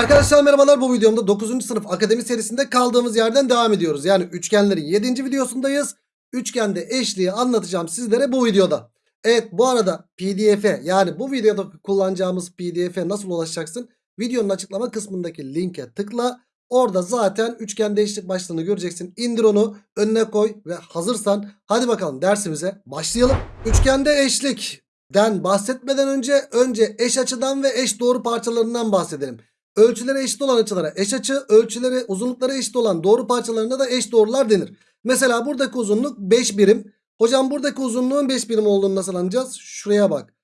Arkadaşlar merhabalar bu videomda 9. sınıf akademi serisinde kaldığımız yerden devam ediyoruz. Yani üçgenlerin 7. videosundayız. Üçgende eşliği anlatacağım sizlere bu videoda. Evet bu arada pdf'e yani bu videoda kullanacağımız pdf'e nasıl ulaşacaksın? Videonun açıklama kısmındaki linke tıkla. Orada zaten üçgende eşlik başlığını göreceksin. İndir onu önüne koy ve hazırsan hadi bakalım dersimize başlayalım. Üçgende eşlikten bahsetmeden önce önce eş açıdan ve eş doğru parçalarından bahsedelim. Ölçüleri eşit olan açılara eş açı, ölçüleri uzunlukları eşit olan doğru parçalarına da eş doğrular denir. Mesela buradaki uzunluk 5 birim. Hocam buradaki uzunluğun 5 birim olduğunu nasıl anlayacağız? Şuraya bak.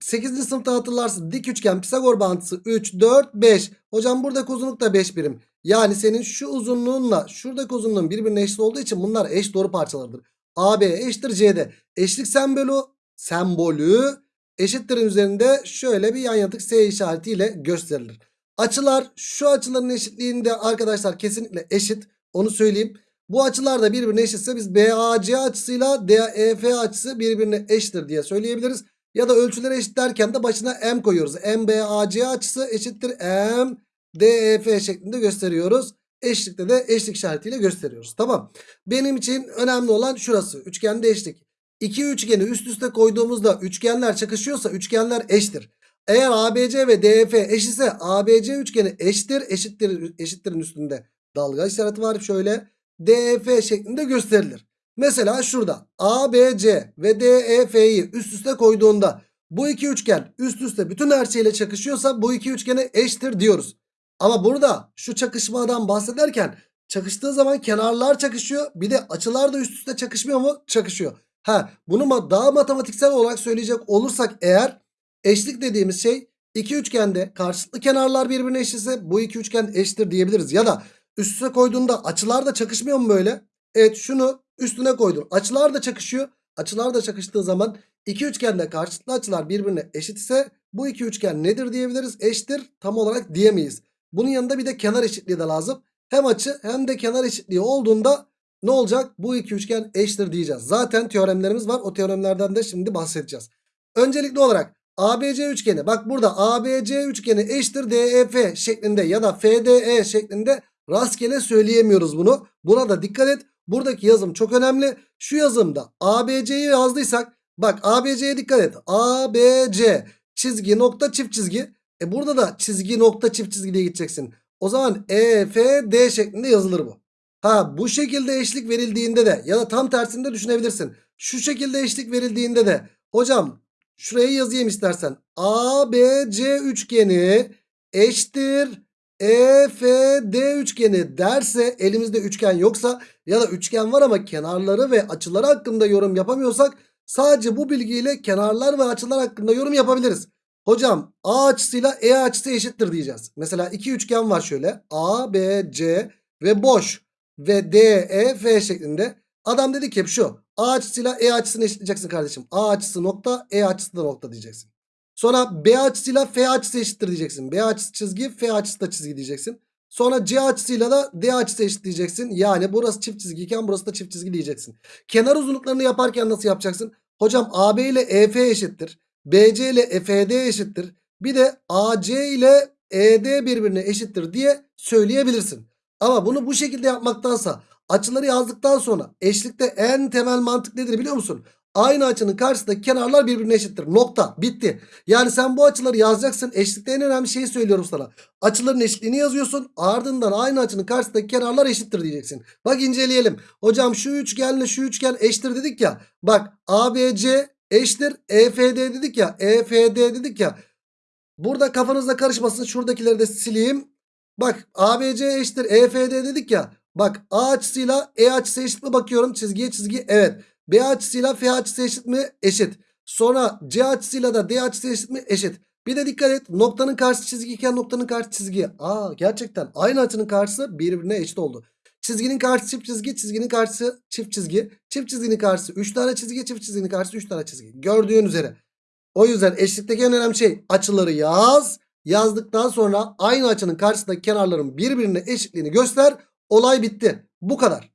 8. sınıfta hatırlarsın dik üçgen Pisagor bağıntısı 3, 4, 5. Hocam buradaki uzunluk da 5 birim. Yani senin şu uzunluğunla şuradaki uzunluğun birbirine eşit olduğu için bunlar eş doğru parçalarıdır. AB eşittir CD. Eşlik sembolü, sembolü eşittirin üzerinde şöyle bir yan yatık S işaretiyle gösterilir. Açılar şu açıların eşitliğinde arkadaşlar kesinlikle eşit. Onu söyleyeyim. Bu açılar da birbirine eşitse biz BAC açısıyla DEF açısı birbirine eşittir diye söyleyebiliriz. Ya da ölçüleri eşit derken de başına M koyuyoruz. MBAC açısı eşittir M DEF şeklinde gösteriyoruz. Eşlikte de eşlik işaretiyle gösteriyoruz. Tamam. Benim için önemli olan şurası. Üçgende eşlik. İki üçgeni üst üste koyduğumuzda üçgenler çakışıyorsa üçgenler eşittir. Eğer ABC ve DF eş ise ABC üçgeni eşittir. Eşittir eşittirin üstünde dalga işareti var. Şöyle DF şeklinde gösterilir. Mesela şurada ABC ve DEF'yi üst üste koyduğunda bu iki üçgen üst üste bütün her şeyle çakışıyorsa bu iki üçgene eşittir diyoruz. Ama burada şu çakışmadan bahsederken çakıştığı zaman kenarlar çakışıyor. Bir de açılar da üst üste çakışmıyor mu? Çakışıyor. Ha bunu daha matematiksel olarak söyleyecek olursak eğer eşlik dediğimiz şey iki üçgende karşılıklı kenarlar birbirine eşitse bu iki üçgen eşittir diyebiliriz. Ya da üst üste koyduğunda açılar da çakışmıyor mu böyle? Evet şunu üstüne koydun. Açılar da çakışıyor. Açılar da çakıştığı zaman iki üçgende karşılıklı açılar birbirine eşit ise bu iki üçgen nedir diyebiliriz? Eşittir tam olarak diyemeyiz. Bunun yanında bir de kenar eşitliği de lazım. Hem açı hem de kenar eşitliği olduğunda ne olacak? Bu iki üçgen eşittir diyeceğiz. Zaten teoremlerimiz var. O teoremlerden de şimdi bahsedeceğiz. Öncelikli olarak ABC üçgeni bak burada ABC üçgeni eşittir DEF şeklinde ya da FDE şeklinde rastgele söyleyemiyoruz bunu. Buna da dikkat et. Buradaki yazım çok önemli. Şu yazımda ABC'yi yazdıysak bak ABC'ye dikkat et. ABC çizgi nokta çift çizgi. E burada da çizgi nokta çift çizgi diye gideceksin. O zaman EFD şeklinde yazılır bu. Ha bu şekilde eşlik verildiğinde de ya da tam tersinde düşünebilirsin. Şu şekilde eşlik verildiğinde de hocam şuraya yazayım istersen. ABC üçgeni eşittir EFD üçgeni derse elimizde üçgen yoksa ya da üçgen var ama kenarları ve açıları hakkında yorum yapamıyorsak sadece bu bilgiyle kenarlar ve açılar hakkında yorum yapabiliriz. Hocam A açısıyla E açısı eşittir diyeceğiz. Mesela iki üçgen var şöyle. A, B, C ve boş ve D, E, F şeklinde. Adam dedi ki şu. A açısıyla E açısını eşitleyeceksin kardeşim. A açısı nokta, E açısı da nokta diyeceksin. Sonra B açısıyla F açısı eşittir diyeceksin. B açısı çizgi, F açısı da çizgi diyeceksin. Sonra C açısıyla da D açısı eşit diyeceksin. Yani burası çift çizgiyken burası da çift çizgi diyeceksin. Kenar uzunluklarını yaparken nasıl yapacaksın? Hocam AB ile EF eşittir. BC ile EFD eşittir. Bir de AC ile ED birbirine eşittir diye söyleyebilirsin. Ama bunu bu şekilde yapmaktansa açıları yazdıktan sonra eşlikte en temel mantık nedir biliyor musun? Aynı açının karşısındaki kenarlar birbirine eşittir. Nokta. Bitti. Yani sen bu açıları yazacaksın. Eşlikte en önemli şeyi söylüyorum sana. Açıların eşitliğini yazıyorsun. Ardından aynı açının karşısındaki kenarlar eşittir diyeceksin. Bak inceleyelim. Hocam şu üçgenle şu üçgen eşittir dedik ya. Bak ABC eşittir EFD dedik ya. EFD dedik ya. Burada kafanızda karışmasın. Şuradakileri de sileyim. Bak ABC eşittir EFD dedik ya. Bak A açısıyla E açısı eşit mi bakıyorum. Çizgiye çizgi evet. B açısıyla F açısı eşit mi? Eşit. Sonra C açısıyla da D açısı eşit mi? Eşit. Bir de dikkat et noktanın karşısı çizgi iken noktanın karşı çizgi. Aa gerçekten aynı açının karşısı birbirine eşit oldu. Çizginin karşısı çift çizgi, çizginin karşısı çift çizgi. Çift çizginin karşısı 3 tane çizgi, çift çizginin karşısı 3 tane çizgi. Gördüğün üzere. O yüzden eşlikteki en önemli şey açıları yaz. Yazdıktan sonra aynı açının karşısındaki kenarların birbirine eşitliğini göster. Olay bitti. Bu kadar.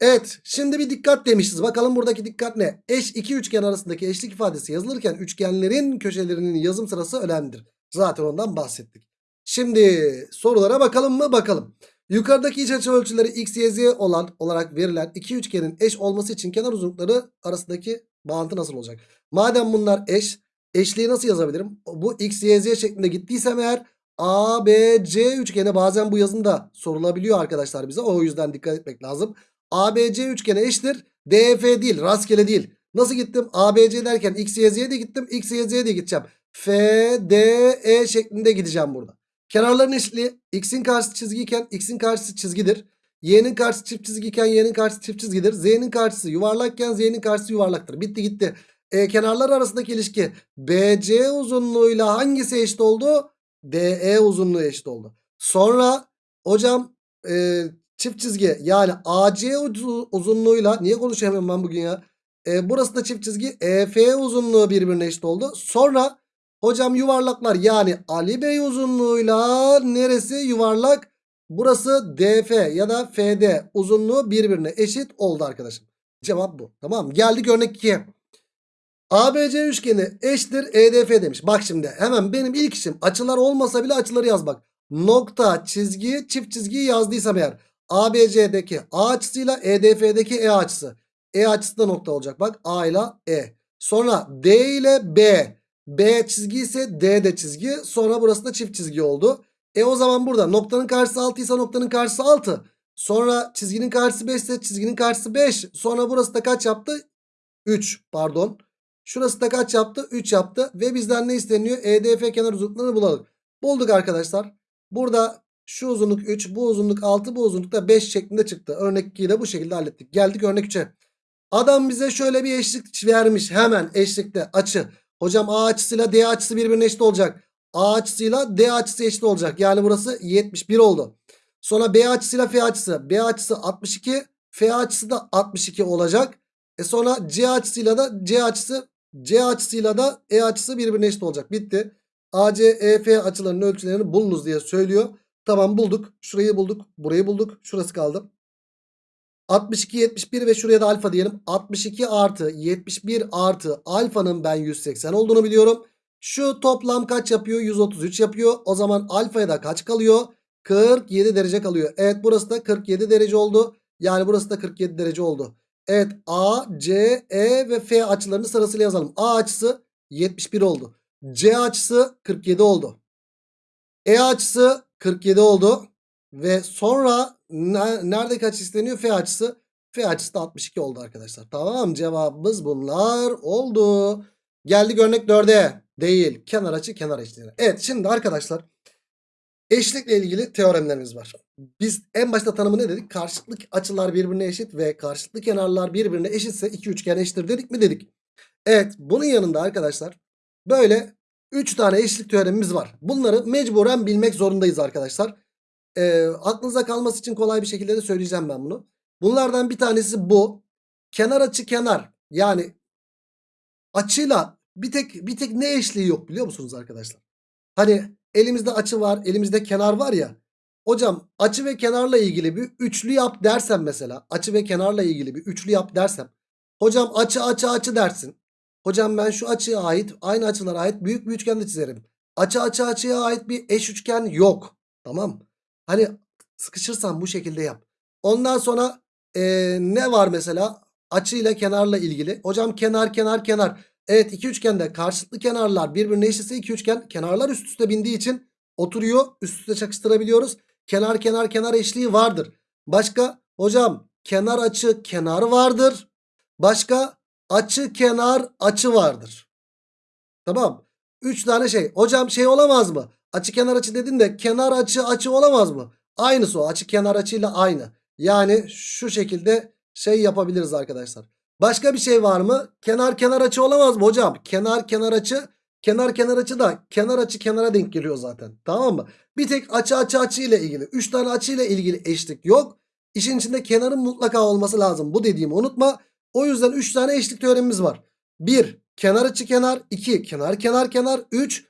Evet şimdi bir dikkat demişiz. Bakalım buradaki dikkat ne? Eş iki üçgen arasındaki eşlik ifadesi yazılırken üçgenlerin köşelerinin yazım sırası önemlidir. Zaten ondan bahsettik. Şimdi sorulara bakalım mı? Bakalım. Yukarıdaki iç açı ölçüleri x, y, z olan olarak verilen iki üçgenin eş olması için kenar uzunlukları arasındaki bağıntı nasıl olacak? Madem bunlar eş, eşliği nasıl yazabilirim? Bu x, y, z şeklinde gittiysem eğer A, B, C üçgeni bazen bu yazında sorulabiliyor arkadaşlar bize. O yüzden dikkat etmek lazım. A, B, C üçgeni eşittir. DF değil, rastgele değil. Nasıl gittim? A, B, C derken x, y, z'ye de gittim. X, y, z'ye de gideceğim. F, D, E şeklinde gideceğim burada. Kenarların eşitliği x'in karşısı çizgiyken x'in karşısı çizgidir. Y'nin karşısı çift çizgiyken y'nin karşısı çift çizgidir. Z'nin karşısı yuvarlakken z'nin karşısı yuvarlaktır. Bitti gitti. E, kenarlar arasındaki ilişki BC uzunluğuyla hangisi eşit oldu? DE uzunluğu eşit oldu. Sonra hocam e, çift çizgi yani AC uzu- uzunluğuyla niye konuşamıyorum ben bugün ya? E, burası da çift çizgi EF uzunluğu birbirine eşit oldu. Sonra hocam yuvarlaklar yani Ali Bey uzunluğuyla neresi yuvarlak? Burası DF ya da FD uzunluğu birbirine eşit oldu arkadaşım. Cevap bu. Tamam? Geldik örnek 2'ye. ABC üçgeni eşittir EDF demiş. Bak şimdi hemen benim ilk işim açılar olmasa bile açıları yazmak. Nokta çizgi çift çizgiyi yazdıysam eğer ABC'deki A açısıyla EDF'deki E açısı. E açısı da nokta olacak bak A ile E. Sonra D ile B. B çizgi ise D de çizgi. Sonra burası da çift çizgi oldu. E o zaman burada noktanın karşısı 6 ise noktanın karşısı 6. Sonra çizginin karşısı 5 ise çizginin karşısı 5. Sonra burası da kaç yaptı? 3 pardon. Şurası da kaç yaptı? 3 yaptı. Ve bizden ne isteniyor? EDF kenar uzunluklarını bulalım. Bulduk arkadaşlar. Burada şu uzunluk 3, bu uzunluk 6, bu uzunluk da 5 şeklinde çıktı. Örnek 2'yi de bu şekilde hallettik. Geldik örnek 3'e. Adam bize şöyle bir eşlik vermiş. Hemen eşlikte açı. Hocam A açısıyla D açısı birbirine eşit olacak. A açısıyla D açısı eşit olacak. Yani burası 71 oldu. Sonra B açısıyla F açısı. B açısı 62. F açısı da 62 olacak. E sonra C açısıyla da C açısı C açısıyla da E açısı birbirine eşit olacak. Bitti. AC, EF açılarının ölçülerini bulunuz diye söylüyor. Tamam bulduk. Şurayı bulduk. Burayı bulduk. Şurası kaldı. 62, 71 ve şuraya da alfa diyelim. 62 artı 71 artı alfanın ben 180 olduğunu biliyorum. Şu toplam kaç yapıyor? 133 yapıyor. O zaman alfaya da kaç kalıyor? 47 derece kalıyor. Evet burası da 47 derece oldu. Yani burası da 47 derece oldu. Evet A, C, E ve F açılarını sırasıyla yazalım. A açısı 71 oldu. C açısı 47 oldu. E açısı 47 oldu. Ve sonra ne- nerede kaç isteniyor? F açısı. F açısı da 62 oldu arkadaşlar. Tamam cevabımız bunlar oldu. Geldik örnek 4'e. Değil. Kenar açı kenar eşliğine. Evet şimdi arkadaşlar eşlikle ilgili teoremlerimiz var. Biz en başta tanımı ne dedik? Karşılıklı açılar birbirine eşit ve karşılıklı kenarlar birbirine eşitse iki üçgen eşittir dedik mi dedik. Evet bunun yanında arkadaşlar böyle 3 tane eşlik teoremimiz var. Bunları mecburen bilmek zorundayız arkadaşlar. Ee, aklınıza kalması için kolay bir şekilde de söyleyeceğim ben bunu. Bunlardan bir tanesi bu. Kenar açı kenar. Yani açıyla bir tek bir tek ne eşliği yok biliyor musunuz arkadaşlar? Hani elimizde açı var, elimizde kenar var ya. Hocam açı ve kenarla ilgili bir üçlü yap dersem mesela. Açı ve kenarla ilgili bir üçlü yap dersem. Hocam açı açı açı dersin. Hocam ben şu açıya ait aynı açılara ait büyük bir üçgen de çizerim. Açı açı açıya ait bir eş üçgen yok. Tamam. Hani sıkışırsan bu şekilde yap. Ondan sonra eee, ne var mesela? Açı ile kenarla ilgili. Hocam kenar kenar kenar. Evet iki üçgende karşılıklı kenarlar birbirine eşitse iki üçgen kenarlar üst üste bindiği için oturuyor. Üst üste çakıştırabiliyoruz. Kenar kenar kenar eşliği vardır. Başka hocam kenar açı kenar vardır. Başka açı kenar açı vardır. Tamam. 3 tane şey. Hocam şey olamaz mı? Açı kenar açı dedin de kenar açı açı olamaz mı? Aynısı o. Açı kenar açıyla aynı. Yani şu şekilde şey yapabiliriz arkadaşlar. Başka bir şey var mı? Kenar kenar açı olamaz mı hocam? Kenar kenar açı kenar kenar açı da kenar açı kenara denk geliyor zaten. Tamam mı? Bir tek açı açı açı ile ilgili. 3 tane açı ile ilgili eşlik yok. İşin içinde kenarın mutlaka olması lazım. Bu dediğimi unutma. O yüzden 3 tane eşlik teoremimiz var. 1 kenar açı kenar 2 kenar kenar kenar 3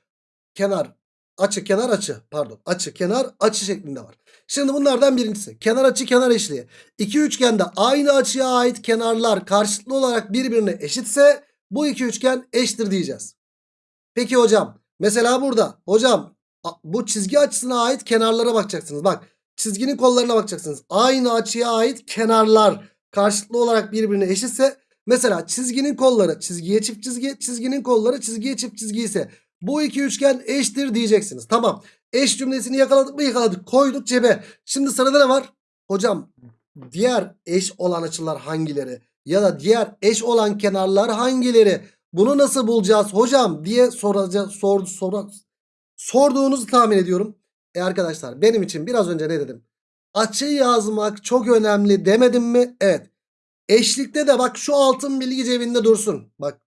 kenar açı kenar açı pardon açı kenar açı şeklinde var. Şimdi bunlardan birincisi kenar açı kenar eşliği. İki üçgende aynı açıya ait kenarlar karşılıklı olarak birbirine eşitse bu iki üçgen eşittir diyeceğiz. Peki hocam mesela burada hocam Bu çizgi açısına ait kenarlara bakacaksınız. Bak çizginin kollarına bakacaksınız. Aynı açıya ait kenarlar karşılıklı olarak birbirine eşitse mesela çizginin kolları çizgiye çift çizgi, çizginin kolları çizgiye çift çizgi ise bu iki üçgen eşittir diyeceksiniz. Tamam. Eş cümlesini yakaladık mı yakaladık. Koyduk cebe. Şimdi sırada ne var? Hocam diğer eş olan açılar hangileri? Ya da diğer eş olan kenarlar hangileri? Bunu nasıl bulacağız hocam diye soracağız, sor, sor, sorduğunuzu tahmin ediyorum. E arkadaşlar benim için biraz önce ne dedim? Açı yazmak çok önemli demedim mi? Evet. Eşlikte de bak şu altın bilgi cebinde dursun. Bak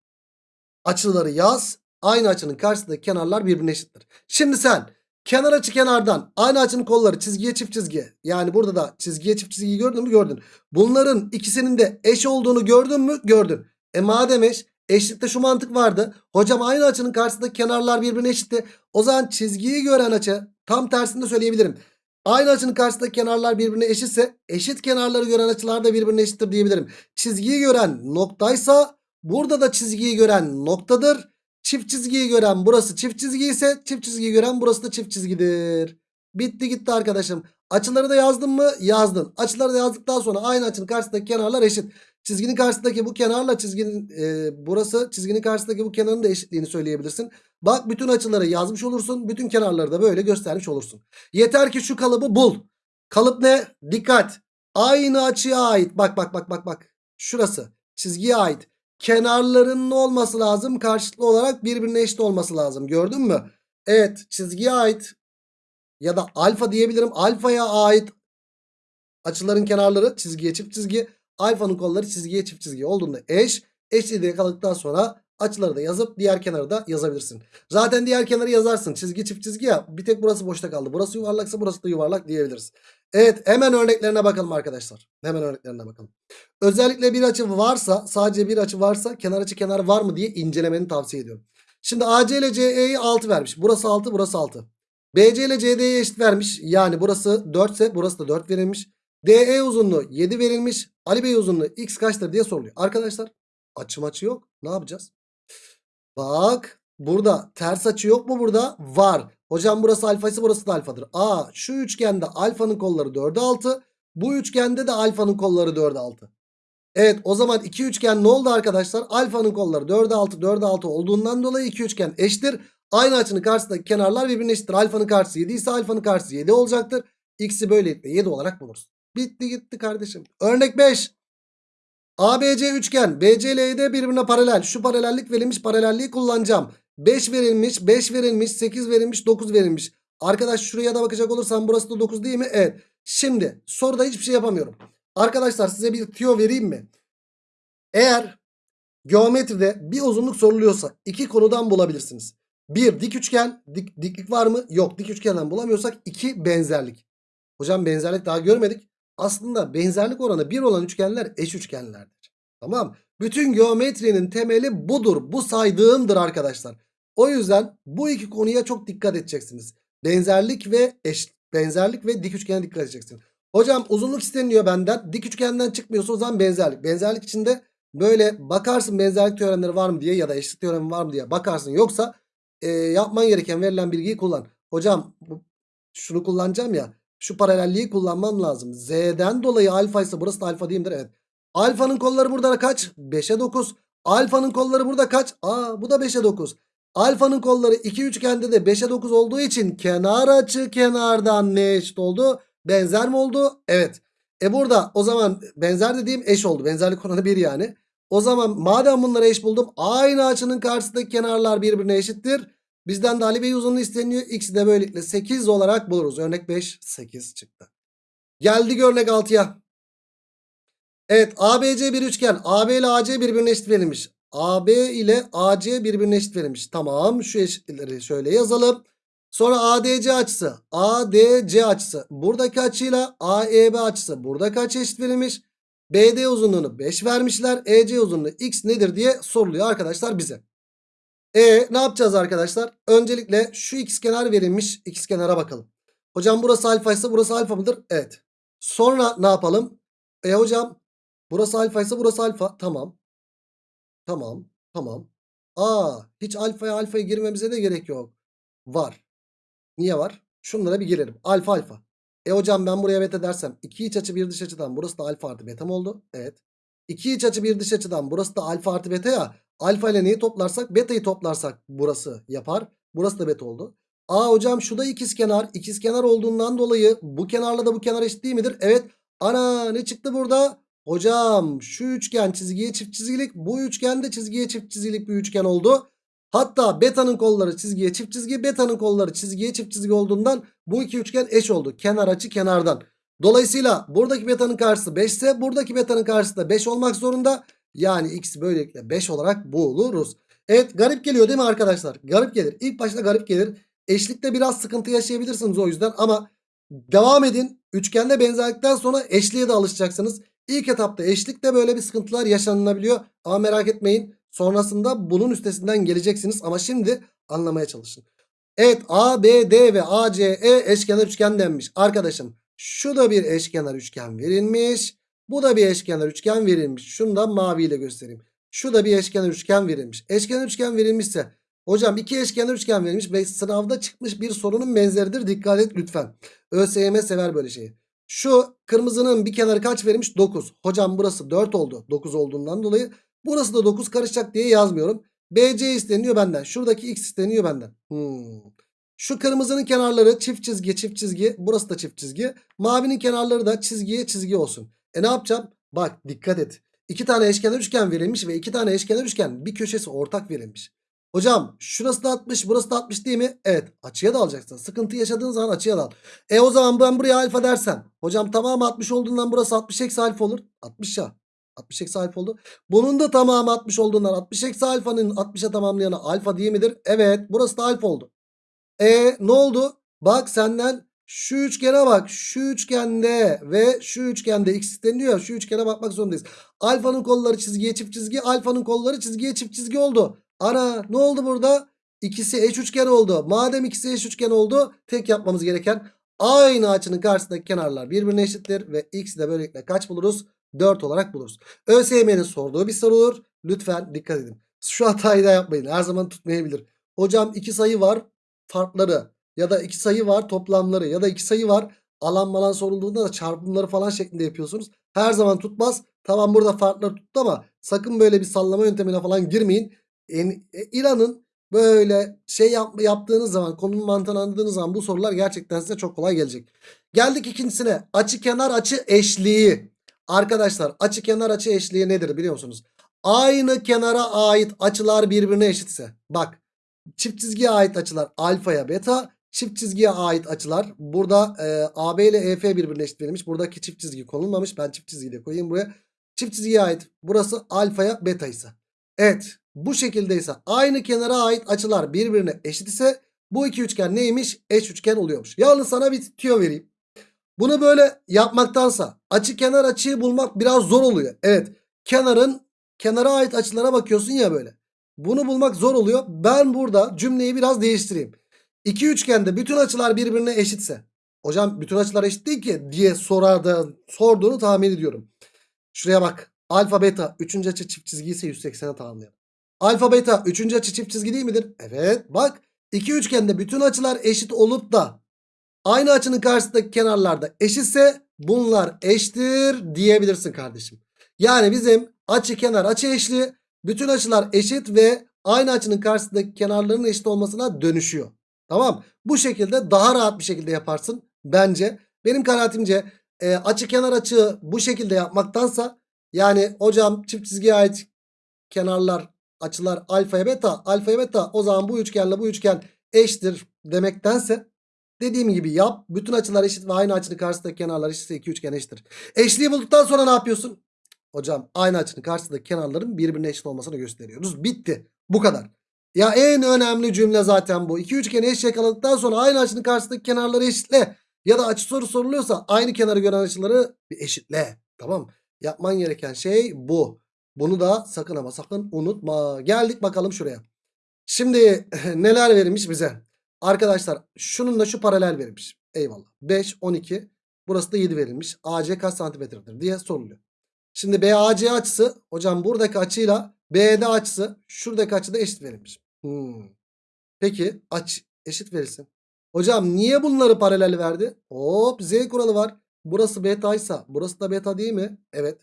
açıları yaz. Aynı açının karşısındaki kenarlar birbirine eşittir. Şimdi sen kenar açı kenardan aynı açının kolları çizgiye çift çizgi. Yani burada da çizgiye çift çizgiyi gördün mü? Gördün. Bunların ikisinin de eş olduğunu gördün mü? Gördün. E madem eş eşlikte şu mantık vardı. Hocam aynı açının karşısındaki kenarlar birbirine eşitti. O zaman çizgiyi gören açı tam tersini de söyleyebilirim. Aynı açının karşısındaki kenarlar birbirine eşitse eşit kenarları gören açılar da birbirine eşittir diyebilirim. Çizgiyi gören noktaysa burada da çizgiyi gören noktadır. Çift çizgiyi gören burası çift çizgi ise çift çizgiyi gören burası da çift çizgidir. Bitti gitti arkadaşım. Açıları da yazdın mı? Yazdın. Açıları da yazdıktan sonra aynı açının karşısındaki kenarlar eşit. Çizginin karşısındaki bu kenarla çizginin e, burası çizginin karşısındaki bu kenarın da eşitliğini söyleyebilirsin. Bak bütün açıları yazmış olursun. Bütün kenarları da böyle göstermiş olursun. Yeter ki şu kalıbı bul. Kalıp ne? Dikkat. Aynı açıya ait. Bak bak bak bak bak. Şurası. Çizgiye ait. Kenarlarının olması lazım? Karşılıklı olarak birbirine eşit olması lazım. Gördün mü? Evet çizgiye ait ya da alfa diyebilirim. Alfaya ait açıların kenarları çizgiye çift çizgi. Alfanın kolları çizgiye çift çizgi olduğunda eş. Eşliliği yakaladıktan sonra açıları da yazıp diğer kenarı da yazabilirsin. Zaten diğer kenarı yazarsın. Çizgi çift çizgi ya. Bir tek burası boşta kaldı. Burası yuvarlaksa burası da yuvarlak diyebiliriz. Evet hemen örneklerine bakalım arkadaşlar. Hemen örneklerine bakalım. Özellikle bir açı varsa sadece bir açı varsa kenar açı kenar var mı diye incelemeni tavsiye ediyorum. Şimdi AC ile CE'yi 6 vermiş. Burası 6 burası 6. BC ile CD'ye eşit vermiş. Yani burası 4 ise burası da 4 verilmiş. DE uzunluğu 7 verilmiş. Ali Bey uzunluğu x kaçtır diye soruluyor. Arkadaşlar açı maçı yok. Ne yapacağız? Bak burada ters açı yok mu burada? Var. Hocam burası alfa ise burası da alfadır. Aa şu üçgende alfanın kolları 4'e 6. Bu üçgende de alfanın kolları 4'e 6. Evet o zaman iki üçgen ne oldu arkadaşlar? Alfanın kolları 4'e 6 4'e 6 olduğundan dolayı iki üçgen eşittir. Aynı açının karşısındaki kenarlar birbirine eşittir. Alfanın karşısı 7 ise alfanın karşısı 7 olacaktır. X'i böylelikle 7 olarak buluruz. Bitti gitti kardeşim. Örnek 5. ABC üçgen BC ile ED birbirine paralel. Şu paralellik verilmiş paralelliği kullanacağım. 5 verilmiş 5 verilmiş 8 verilmiş 9 verilmiş. Arkadaş şuraya da bakacak olursam burası da 9 değil mi? Evet. Şimdi soruda hiçbir şey yapamıyorum. Arkadaşlar size bir tüyo vereyim mi? Eğer geometride bir uzunluk soruluyorsa iki konudan bulabilirsiniz. Bir dik üçgen dik, diklik var mı? Yok dik üçgenden bulamıyorsak iki benzerlik. Hocam benzerlik daha görmedik. Aslında benzerlik oranı 1 olan üçgenler eş üçgenlerdir. Tamam. Bütün geometrinin temeli budur. Bu saydığımdır arkadaşlar. O yüzden bu iki konuya çok dikkat edeceksiniz. Benzerlik ve eş benzerlik ve dik üçgene dikkat edeceksiniz. Hocam uzunluk isteniyor benden. Dik üçgenden çıkmıyorsa o zaman benzerlik. Benzerlik içinde böyle bakarsın benzerlik teoremleri var mı diye ya da eşitlik teoremi var mı diye bakarsın. Yoksa e, yapman gereken verilen bilgiyi kullan. Hocam şunu kullanacağım ya. Şu paralelliği kullanmam lazım. Z'den dolayı alfa ise burası da alfa diyeyimdir. Evet. Alfanın kolları burada kaç? 5'e 9. Alfanın kolları burada kaç? Aa bu da 5'e 9. Alfanın kolları iki üçgende de 5'e 9 olduğu için kenar açı kenardan ne eşit oldu? Benzer mi oldu? Evet. E burada o zaman benzer dediğim eş oldu. Benzerlik oranı 1 yani. O zaman madem bunları eş buldum aynı açının karşısındaki kenarlar birbirine eşittir. Bizden de Ali Bey uzunluğu isteniyor. X'i de böylelikle 8 olarak buluruz. Örnek 5 8 çıktı. Geldik örnek 6'ya. Evet ABC bir üçgen. AB ile AC birbirine eşit verilmiş. AB ile AC birbirine eşit verilmiş. Tamam şu eşitlikleri şöyle yazalım. Sonra ADC açısı. ADC açısı. Buradaki açıyla AEB açısı. Buradaki açı eşit verilmiş. BD uzunluğunu 5 vermişler. EC uzunluğu x nedir diye soruluyor arkadaşlar bize. E ne yapacağız arkadaşlar? Öncelikle şu x kenar verilmiş. X kenara bakalım. Hocam burası alfa ise burası alfa mıdır? Evet. Sonra ne yapalım? E hocam burası alfa ise burası alfa. Tamam. Tamam. Tamam. Aa hiç alfaya alfaya girmemize de gerek yok. Var. Niye var? Şunlara bir gelelim. Alfa alfa. E hocam ben buraya beta dersem 2 iç açı bir dış açıdan burası da alfa artı beta mı oldu? Evet. 2 iç açı bir dış açıdan burası da alfa artı beta ya. Alfa ile neyi toplarsak beta'yı toplarsak burası yapar. Burası da beta oldu. Aa hocam şu da ikizkenar. İkizkenar olduğundan dolayı bu kenarla da bu kenar eşit değil midir? Evet. Ana ne çıktı burada? Hocam şu üçgen çizgiye çift çizgilik. Bu üçgen de çizgiye çift çizgilik bir üçgen oldu. Hatta beta'nın kolları çizgiye çift çizgi. Beta'nın kolları çizgiye çift çizgi olduğundan bu iki üçgen eş oldu. Kenar açı kenardan. Dolayısıyla buradaki beta'nın karşısı 5 ise buradaki beta'nın karşısı da 5 olmak zorunda. Yani x böylelikle 5 olarak buluruz. Evet garip geliyor değil mi arkadaşlar? Garip gelir. İlk başta garip gelir. Eşlikte biraz sıkıntı yaşayabilirsiniz o yüzden ama devam edin. Üçgende benzerlikten sonra eşliğe de alışacaksınız. İlk etapta eşlikte böyle bir sıkıntılar yaşanılabiliyor. Ama merak etmeyin. Sonrasında bunun üstesinden geleceksiniz. Ama şimdi anlamaya çalışın. Evet A, B, D ve A, C, E eşkenar üçgen denmiş. Arkadaşım şu da bir eşkenar üçgen verilmiş. Bu da bir eşkenar üçgen verilmiş. Şunu da maviyle göstereyim. Şu da bir eşkenar üçgen verilmiş. Eşkenar üçgen verilmişse hocam iki eşkenar üçgen verilmiş ve sınavda çıkmış bir sorunun benzeridir. Dikkat et lütfen. ÖSYM sever böyle şeyi. Şu kırmızının bir kenarı kaç verilmiş? 9. Hocam burası 4 oldu. 9 olduğundan dolayı. Burası da 9 karışacak diye yazmıyorum. BC isteniyor benden. Şuradaki X isteniyor benden. Hmm. Şu kırmızının kenarları çift çizgi çift çizgi. Burası da çift çizgi. Mavinin kenarları da çizgiye çizgi olsun. E ne yapacağım? Bak dikkat et. İki tane eşkenar üçgen verilmiş ve iki tane eşkenar üçgen bir köşesi ortak verilmiş. Hocam şurası da 60 burası da 60 değil mi? Evet açıya da alacaksın. Sıkıntı yaşadığın zaman açıya da al. E o zaman ben buraya alfa dersem. Hocam tamamı 60 olduğundan burası 60 eksi alfa olur. 60 ya. 60 eksi alfa oldu. Bunun da tamamı 60 olduğundan 60 eksi alfanın 60'a tamamlayanı alfa değil midir? Evet burası da alfa oldu. E ne oldu? Bak senden şu üçgene bak. Şu üçgende ve şu üçgende x isteniyor. Şu üçgene bakmak zorundayız. Alfanın kolları çizgiye çift çizgi. Alfanın kolları çizgiye çift çizgi oldu. Ana ne oldu burada? İkisi eş üçgen oldu. Madem ikisi eş üçgen oldu tek yapmamız gereken aynı açının karşısındaki kenarlar birbirine eşittir. Ve x de böylelikle kaç buluruz? 4 olarak buluruz. ÖSYM'nin sorduğu bir soru olur. Lütfen dikkat edin. Şu hatayı da yapmayın. Her zaman tutmayabilir. Hocam iki sayı var farkları ya da iki sayı var toplamları ya da iki sayı var alan malan sorulduğunda da çarpımları falan şeklinde yapıyorsunuz. Her zaman tutmaz. Tamam burada farkları tuttu ama sakın böyle bir sallama yöntemine falan girmeyin. E, İran'ın böyle şey yap, yaptığınız zaman konunun mantığını anladığınız zaman bu sorular gerçekten size çok kolay gelecek. Geldik ikincisine açı kenar açı eşliği. Arkadaşlar açı kenar açı eşliği nedir biliyor musunuz? Aynı kenara ait açılar birbirine eşitse. Bak çift çizgiye ait açılar alfaya beta. Çift çizgiye ait açılar. Burada e, AB ile EF birbirine eşit verilmiş. Buradaki çift çizgi konulmamış. Ben çift çizgiyi de koyayım buraya. Çift çizgiye ait. Burası alfaya beta ise. Evet. Bu şekildeyse aynı kenara ait açılar birbirine eşit ise bu iki üçgen neymiş? Eş üçgen oluyormuş. Yalnız sana bir tüyo vereyim. Bunu böyle yapmaktansa açı kenar açıyı bulmak biraz zor oluyor. Evet. Kenarın kenara ait açılara bakıyorsun ya böyle. Bunu bulmak zor oluyor. Ben burada cümleyi biraz değiştireyim. İki üçgende bütün açılar birbirine eşitse. Hocam bütün açılar eşit değil ki diye sorardı, sorduğunu tahmin ediyorum. Şuraya bak. Alfa beta 3. açı çift çizgi ise 180'e tamamlayalım. Alfa beta 3. açı çift çizgi değil midir? Evet bak. iki üçgende bütün açılar eşit olup da aynı açının karşısındaki kenarlarda eşitse bunlar eşittir diyebilirsin kardeşim. Yani bizim açı kenar açı eşli bütün açılar eşit ve aynı açının karşısındaki kenarların eşit olmasına dönüşüyor. Tamam. Bu şekilde daha rahat bir şekilde yaparsın bence. Benim kanaatimce e, açı kenar açı bu şekilde yapmaktansa yani hocam çift çizgiye ait kenarlar açılar alfaya beta alfaya beta o zaman bu üçgenle bu üçgen eşittir demektense dediğim gibi yap. Bütün açılar eşit ve aynı açının karşısındaki kenarlar eşitse iki üçgen eşittir. Eşliği bulduktan sonra ne yapıyorsun? Hocam aynı açının karşısındaki kenarların birbirine eşit olmasını gösteriyoruz. Bitti. Bu kadar. Ya en önemli cümle zaten bu. İki üçgeni eşit yakaladıktan sonra aynı açının karşısındaki kenarları eşitle. Ya da açı soru soruluyorsa aynı kenarı gören açıları bir eşitle. Tamam. Yapman gereken şey bu. Bunu da sakın ama sakın unutma. Geldik bakalım şuraya. Şimdi neler verilmiş bize? Arkadaşlar şununla şu paralel verilmiş. Eyvallah. 5, 12. Burası da 7 verilmiş. AC kaç santimetredir diye soruluyor. Şimdi BAC açısı hocam buradaki açıyla BD açısı şuradaki açıda eşit verilmiş. Hmm. Peki aç eşit verilsin. Hocam niye bunları paralel verdi? Hop z kuralı var. Burası betaysa burası da beta değil mi? Evet.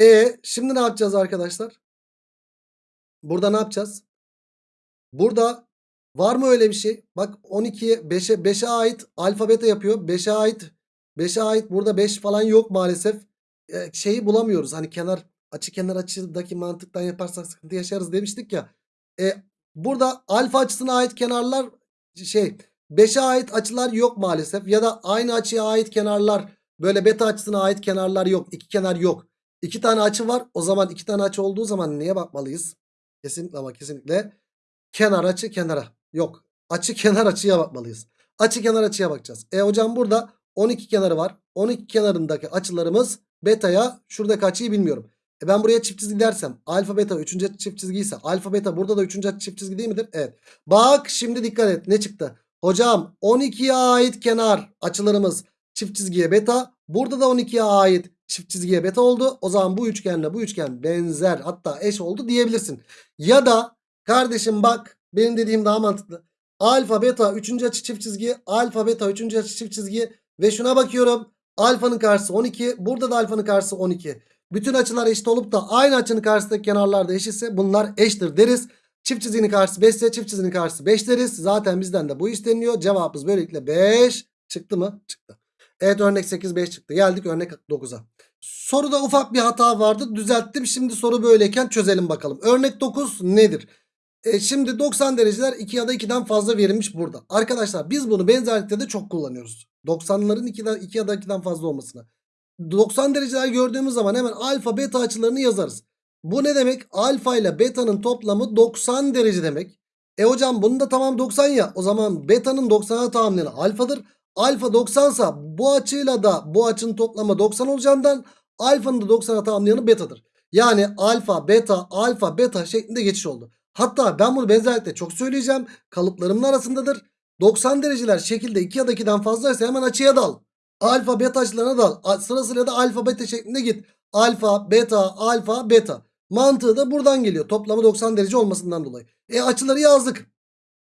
E şimdi ne yapacağız arkadaşlar? Burada ne yapacağız? Burada var mı öyle bir şey? Bak 12'ye 5'e 5'e ait alfa beta yapıyor. 5'e ait 5'e ait burada 5 falan yok maalesef. Şeyi bulamıyoruz. Hani kenar açı kenar açıdaki mantıktan yaparsak sıkıntı yaşarız demiştik ya. Ee, burada alfa açısına ait kenarlar şey 5'e ait açılar yok maalesef. Ya da aynı açıya ait kenarlar böyle beta açısına ait kenarlar yok. İki kenar yok. İki tane açı var. O zaman iki tane açı olduğu zaman neye bakmalıyız? Kesinlikle ama kesinlikle kenar açı kenara. Yok. Açı kenar açıya bakmalıyız. Açı kenar açıya bakacağız. E hocam burada 12 kenarı var. 12 kenarındaki açılarımız beta'ya şuradaki açıyı bilmiyorum. E ben buraya çift çizgi dersem alfa beta 3. açı çift çizgi ise alfa beta burada da 3. açı çift çizgi değil midir? Evet. Bak şimdi dikkat et ne çıktı? Hocam 12'ye ait kenar açılarımız çift çizgiye beta. Burada da 12'ye ait çift çizgiye beta oldu. O zaman bu üçgenle bu üçgen benzer hatta eş oldu diyebilirsin. Ya da kardeşim bak benim dediğim daha mantıklı. Alfa beta 3. açı çift çizgi alfa beta 3. açı çift çizgi ve şuna bakıyorum. Alfanın karşısı 12 burada da alfanın karşısı 12. Bütün açılar eşit olup da aynı açının karşısındaki kenarlar da eşitse bunlar eşittir deriz. Çift çizginin karşısı 5 ise çift çizginin karşısı 5 deriz. Zaten bizden de bu isteniyor. Cevabımız böylelikle 5 çıktı mı? Çıktı. Evet örnek 8 5 çıktı. Geldik örnek 9'a. Soruda ufak bir hata vardı. Düzelttim. Şimdi soru böyleyken çözelim bakalım. Örnek 9 nedir? E şimdi 90 dereceler 2 ya da 2'den fazla verilmiş burada. Arkadaşlar biz bunu benzerlikte de çok kullanıyoruz. 90'ların 2, 2 ya da 2'den fazla olmasına. 90 dereceler gördüğümüz zaman hemen alfa beta açılarını yazarız. Bu ne demek? Alfa ile beta'nın toplamı 90 derece demek. E hocam bunun da tamam 90 ya. O zaman beta'nın 90'a tahammülü alfadır. Alfa 90 sa bu açıyla da bu açının toplamı 90 olacağından alfanın da 90'a tamamlayanı betadır. Yani alfa beta alfa beta şeklinde geçiş oldu. Hatta ben bunu benzerlikle çok söyleyeceğim. Kalıplarımın arasındadır. 90 dereceler şekilde 2 ya da 2'den fazlaysa hemen açıya dal. Alfa beta açılarına dal. Sırasıyla da alfa beta şeklinde git. Alfa beta alfa beta. Mantığı da buradan geliyor. Toplamı 90 derece olmasından dolayı. E açıları yazdık.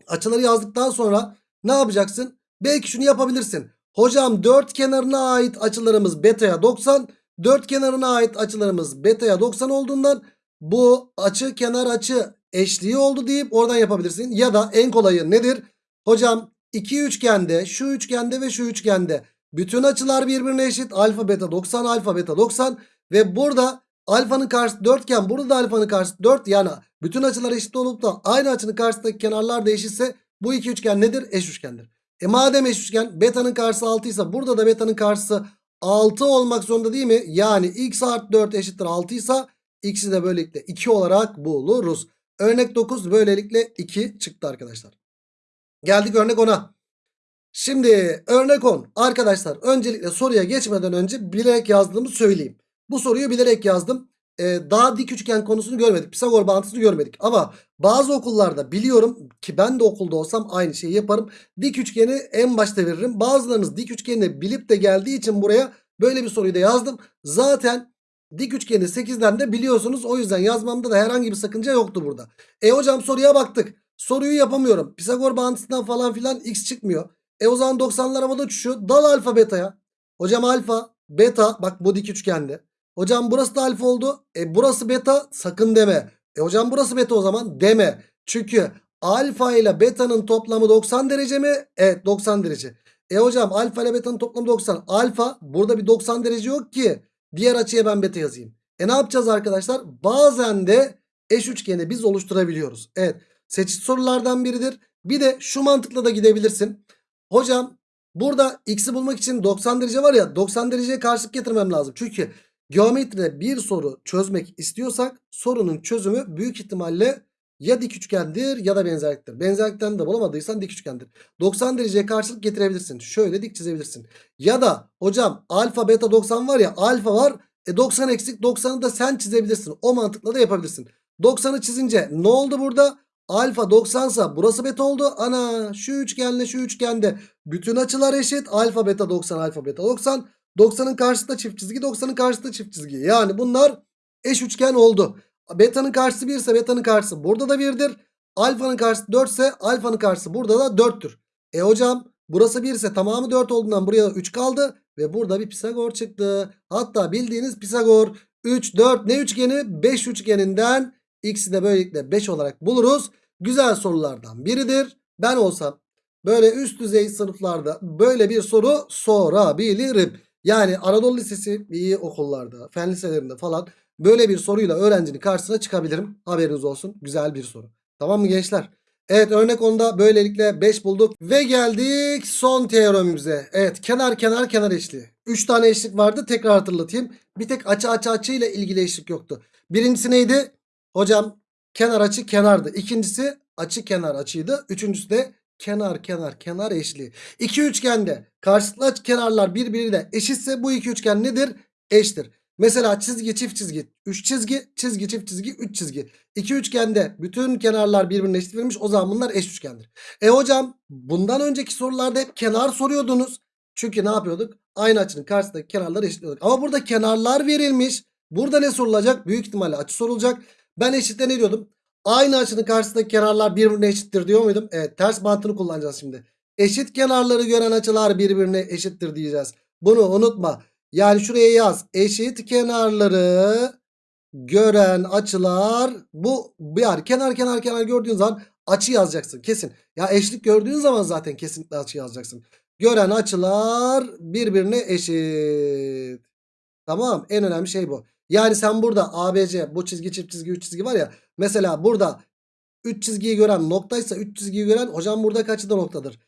Açıları yazdıktan sonra ne yapacaksın? Belki şunu yapabilirsin. Hocam dört kenarına ait açılarımız beta'ya 90. Dört kenarına ait açılarımız beta'ya 90 olduğundan bu açı kenar açı eşliği oldu deyip oradan yapabilirsin. Ya da en kolayı nedir? Hocam iki üçgende şu üçgende ve şu üçgende bütün açılar birbirine eşit. Alfa beta 90 alfa beta 90 ve burada alfanın karşısı 4 iken burada da alfanın karşısı 4 yani bütün açılar eşit olup da aynı açının karşısındaki kenarlar da eşitse bu iki üçgen nedir? Eş üçgendir. E madem eş üçgen beta'nın karşısı 6 ise burada da beta'nın karşısı 6 olmak zorunda değil mi? Yani x artı 4 eşittir 6 ise x'i de böylelikle 2 olarak buluruz. Örnek 9 böylelikle 2 çıktı arkadaşlar. Geldik örnek 10'a. Şimdi örnek 10. Arkadaşlar öncelikle soruya geçmeden önce bilerek yazdığımı söyleyeyim. Bu soruyu bilerek yazdım. Ee, daha dik üçgen konusunu görmedik. Pisagor bağıntısını görmedik. Ama bazı okullarda biliyorum ki ben de okulda olsam aynı şeyi yaparım. Dik üçgeni en başta veririm. Bazılarınız dik üçgeni bilip de geldiği için buraya böyle bir soruyu da yazdım. Zaten dik üçgeni 8'den de biliyorsunuz. O yüzden yazmamda da herhangi bir sakınca yoktu burada. E hocam soruya baktık. Soruyu yapamıyorum. Pisagor bağıntısından falan filan x çıkmıyor. E o zaman 90'lar havada uçuşuyor. Dal alfa beta'ya. Hocam alfa beta bak bu dik üçgende. Hocam burası da alfa oldu. E burası beta sakın deme. E hocam burası beta o zaman deme. Çünkü alfa ile beta'nın toplamı 90 derece mi? Evet 90 derece. E hocam alfa ile beta'nın toplamı 90. Alfa burada bir 90 derece yok ki. Diğer açıya ben beta yazayım. E ne yapacağız arkadaşlar? Bazen de eş üçgeni biz oluşturabiliyoruz. Evet seçit sorulardan biridir. Bir de şu mantıkla da gidebilirsin. Hocam burada x'i bulmak için 90 derece var ya 90 dereceye karşılık getirmem lazım. Çünkü geometride bir soru çözmek istiyorsak sorunun çözümü büyük ihtimalle ya dik üçgendir ya da benzerliktir. Benzerlikten de bulamadıysan dik üçgendir. 90 dereceye karşılık getirebilirsin. Şöyle dik çizebilirsin. Ya da hocam alfa beta 90 var ya alfa var. E 90 eksik 90'ı da sen çizebilirsin. O mantıkla da yapabilirsin. 90'ı çizince ne oldu burada? Alfa 90 sa burası beta oldu. Ana şu üçgenle şu üçgende bütün açılar eşit. Alfa beta 90 alfa beta 90. 90'ın karşısında çift çizgi 90'ın karşısında çift çizgi. Yani bunlar eş üçgen oldu. Beta'nın karşısı 1 ise beta'nın karşısı burada da 1'dir. Alfa'nın karşısı 4 ise alfa'nın karşısı burada da 4'tür. E hocam burası 1 ise tamamı 4 olduğundan buraya 3 kaldı. Ve burada bir Pisagor çıktı. Hatta bildiğiniz Pisagor 3, 4 ne üçgeni? 5 üçgeninden x'i de böylelikle 5 olarak buluruz. Güzel sorulardan biridir. Ben olsam böyle üst düzey sınıflarda böyle bir soru sorabilirim. Yani Anadolu Lisesi iyi okullarda, fen liselerinde falan böyle bir soruyla öğrencinin karşısına çıkabilirim. Haberiniz olsun. Güzel bir soru. Tamam mı gençler? Evet örnek onda böylelikle 5 bulduk. Ve geldik son teoremimize. Evet kenar kenar kenar eşliği. 3 tane eşlik vardı tekrar hatırlatayım. Bir tek açı açı açı ile ilgili eşlik yoktu. Birincisi neydi? Hocam kenar açı kenardı. İkincisi açı kenar açıydı. Üçüncüsü de kenar kenar kenar eşliği. İki üçgende karşılıklı açı kenarlar birbiriyle eşitse bu iki üçgen nedir? Eştir. Mesela çizgi çift çizgi 3 çizgi çizgi çift çizgi 3 çizgi. İki üçgende bütün kenarlar birbirine eşit verilmiş o zaman bunlar eş üçgendir. E hocam bundan önceki sorularda hep kenar soruyordunuz. Çünkü ne yapıyorduk? Aynı açının karşısındaki kenarları eşitliyorduk. Ama burada kenarlar verilmiş. Burada ne sorulacak? Büyük ihtimalle açı sorulacak. Ben eşitle ne diyordum? Aynı açının karşısındaki kenarlar birbirine eşittir diyor muydum? Evet ters mantığını kullanacağız şimdi. Eşit kenarları gören açılar birbirine eşittir diyeceğiz. Bunu unutma. Yani şuraya yaz. Eşit kenarları gören açılar bu yani kenar kenar kenar gördüğün zaman açı yazacaksın kesin. Ya eşlik gördüğün zaman zaten kesinlikle açı yazacaksın. Gören açılar birbirine eşit. Tamam en önemli şey bu. Yani sen burada ABC bu çizgi çift çizgi 3 çizgi var ya. Mesela burada 3 çizgiyi gören noktaysa 3 çizgiyi gören hocam burada kaçı da noktadır?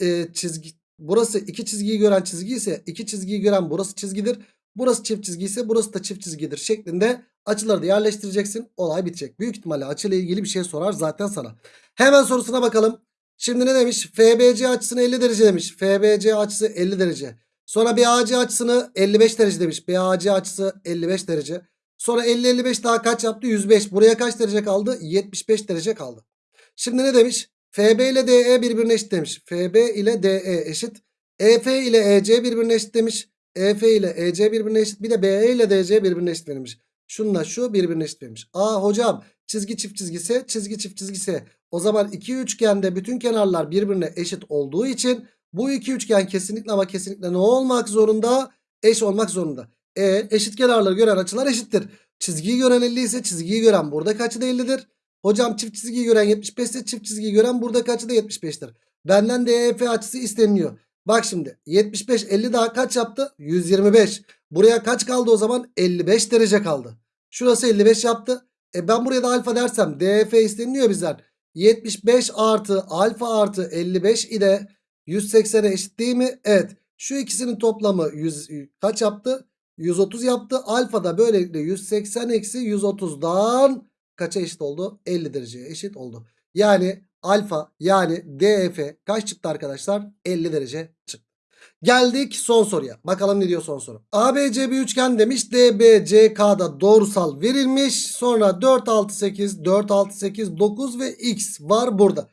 Ee, çizgi burası 2 çizgiyi gören çizgi ise 2 çizgiyi gören burası çizgidir. Burası çift çizgi ise burası da çift çizgidir şeklinde açıları da yerleştireceksin. Olay bitecek. Büyük ihtimalle açıyla ilgili bir şey sorar zaten sana. Hemen sorusuna bakalım. Şimdi ne demiş? FBC açısını 50 derece demiş. FBC açısı 50 derece. Sonra BAC açısını 55 derece demiş. BAC açısı 55 derece. Sonra 50-55 daha kaç yaptı? 105. Buraya kaç derece kaldı? 75 derece kaldı. Şimdi ne demiş? FB ile DE birbirine eşit demiş. FB ile DE eşit. EF ile EC birbirine eşit demiş. EF ile EC birbirine eşit. Bir de BE ile DC birbirine eşit verilmiş. Şununla şu birbirine eşit verilmiş. Aa hocam çizgi çift çizgisi çizgi çift çizgisi. O zaman iki üçgende bütün kenarlar birbirine eşit olduğu için bu iki üçgen kesinlikle ama kesinlikle ne olmak zorunda? Eş olmak zorunda. E eşit kenarları gören açılar eşittir. Çizgiyi gören 50 ise çizgiyi gören buradaki açı da 50'dir. Hocam çift çizgiyi gören 75 ise çift çizgiyi gören buradaki açı da 75'tir. Benden DEF açısı isteniyor. Bak şimdi 75 50 daha kaç yaptı? 125. Buraya kaç kaldı o zaman? 55 derece kaldı. Şurası 55 yaptı. E ben buraya da alfa dersem DF isteniyor bizden. 75 artı alfa artı 55 ile 180'e eşit değil mi? Evet. Şu ikisinin toplamı 100, kaç yaptı? 130 yaptı. Alfa da böylelikle 180 eksi 130'dan kaça eşit oldu? 50 dereceye eşit oldu. Yani alfa yani DF kaç çıktı arkadaşlar? 50 derece çıktı. Geldik son soruya. Bakalım ne diyor son soru. ABC bir üçgen demiş. DBCK'da doğrusal verilmiş. Sonra 4, 6, 8, 4, 6, 8, 9 ve X var burada.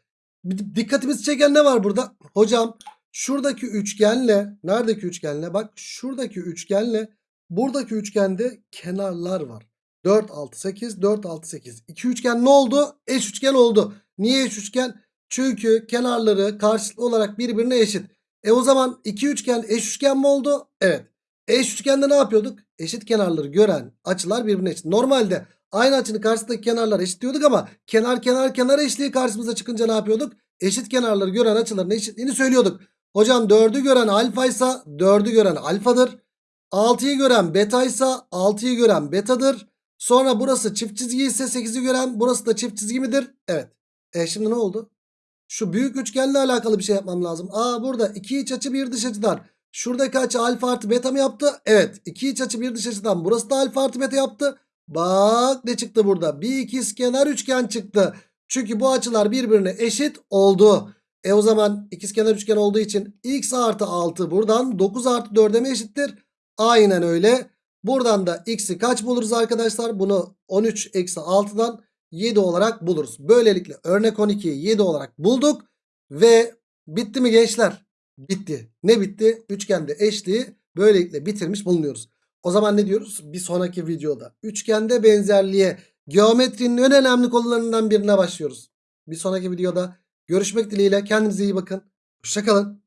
Dikkatimizi çeken ne var burada? Hocam şuradaki üçgenle neredeki üçgenle bak şuradaki üçgenle buradaki üçgende kenarlar var. 4, 6, 8, 4, 6, 8. İki üçgen ne oldu? Eş üçgen oldu. Niye eş üçgen? Çünkü kenarları karşılıklı olarak birbirine eşit. E o zaman iki üçgen eş üçgen mi oldu? Evet. Eş üçgende ne yapıyorduk? Eşit kenarları gören açılar birbirine eşit. Normalde aynı açının karşısındaki kenarlar eşit diyorduk ama kenar kenar kenar eşliği karşımıza çıkınca ne yapıyorduk? Eşit kenarları gören açıların eşitliğini söylüyorduk. Hocam 4'ü gören alfa ise 4'ü gören alfadır. 6'yı gören beta ise 6'yı gören betadır. Sonra burası çift çizgi ise 8'i gören burası da çift çizgi midir? Evet. E şimdi ne oldu? Şu büyük üçgenle alakalı bir şey yapmam lazım. Aa burada iki iç açı bir dış açıdan. Şuradaki açı alfa artı beta mı yaptı? Evet. iki iç açı bir dış açıdan. Burası da alfa artı beta yaptı. Bak ne çıktı burada? Bir ikizkenar üçgen çıktı. Çünkü bu açılar birbirine eşit oldu. E o zaman ikizkenar üçgen olduğu için x artı 6 buradan 9 artı 4'e mi eşittir? Aynen öyle. Buradan da x'i kaç buluruz arkadaşlar? Bunu 13 eksi 6'dan 7 olarak buluruz. Böylelikle örnek 12'yi 7 olarak bulduk. Ve bitti mi gençler? Bitti. Ne bitti? Üçgende eşliği böylelikle bitirmiş bulunuyoruz. O zaman ne diyoruz? Bir sonraki videoda üçgende benzerliğe geometrinin en önemli konularından birine başlıyoruz. Bir sonraki videoda görüşmek dileğiyle kendinize iyi bakın. Hoşçakalın.